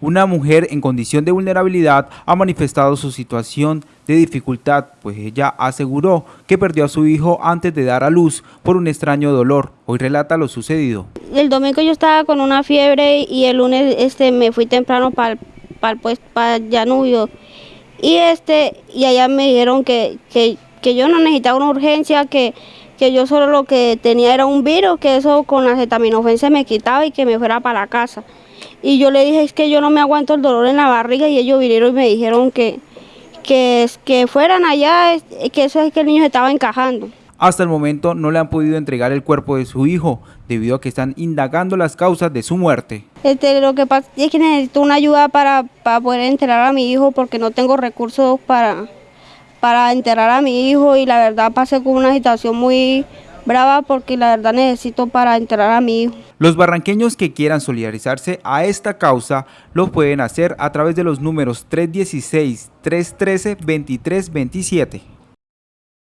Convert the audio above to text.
Una mujer en condición de vulnerabilidad ha manifestado su situación de dificultad, pues ella aseguró que perdió a su hijo antes de dar a luz por un extraño dolor. Hoy relata lo sucedido. El domingo yo estaba con una fiebre y el lunes este, me fui temprano para pues, para Llanubio y este y allá me dijeron que, que, que yo no necesitaba una urgencia, que, que yo solo lo que tenía era un virus, que eso con la acetaminofén se me quitaba y que me fuera para la casa. Y yo le dije, es que yo no me aguanto el dolor en la barriga y ellos vinieron y me dijeron que, que, que fueran allá, que eso es que el niño estaba encajando. Hasta el momento no le han podido entregar el cuerpo de su hijo debido a que están indagando las causas de su muerte. Este, lo que pasa es que necesito una ayuda para, para poder enterrar a mi hijo porque no tengo recursos para, para enterrar a mi hijo y la verdad pasé con una situación muy, brava porque la verdad necesito para enterrar a mi hijo. Los barranqueños que quieran solidarizarse a esta causa lo pueden hacer a través de los números 316-313-2327.